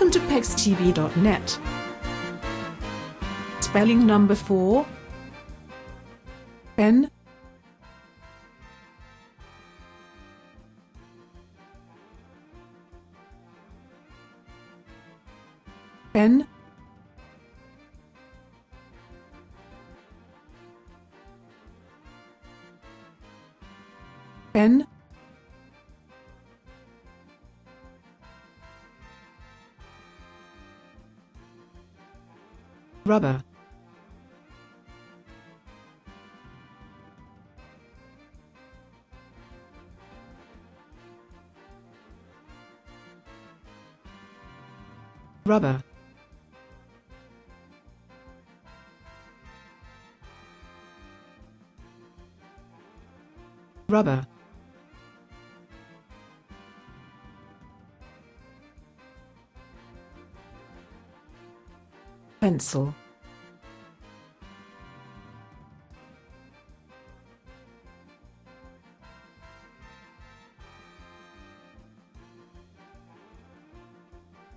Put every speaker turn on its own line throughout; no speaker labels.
Welcome to PEXTV.net. Spelling number 4 Pen. Pen. Pen Rubber. Rubber. Rubber. Pencil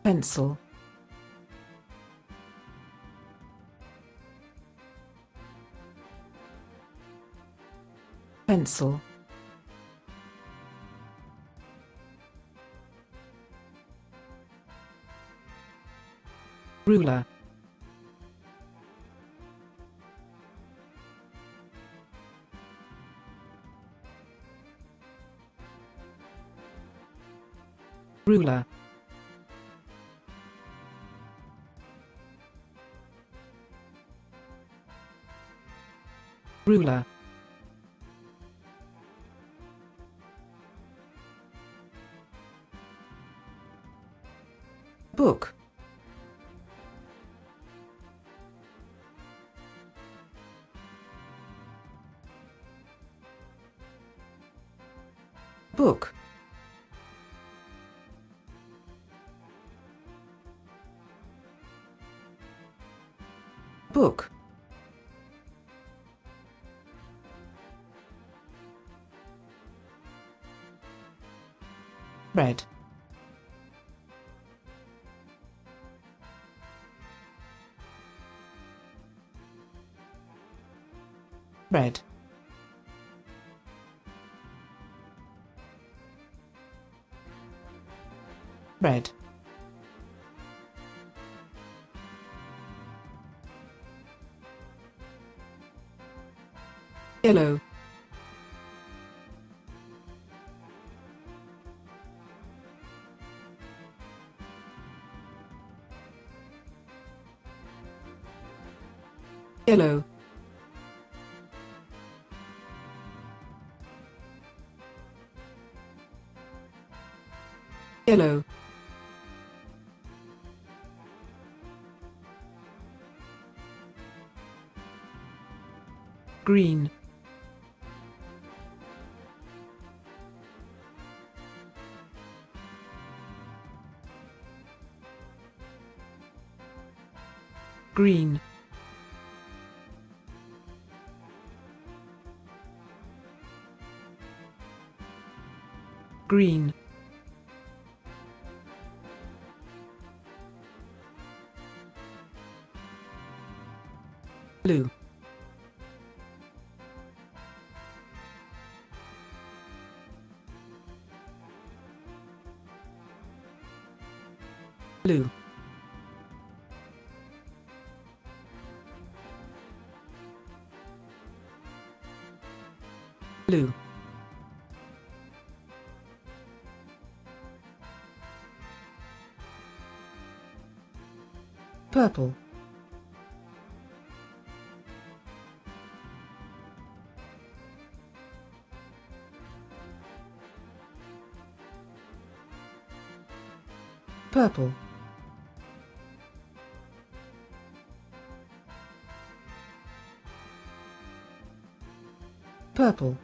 Pencil. Pencil. Ruler. Ruler Ruler. Book. Book. Book Red. Red. Red. Yellow Yellow Yellow Green. Green Green. Blue. Blue. Blue Purple. Purple. Purple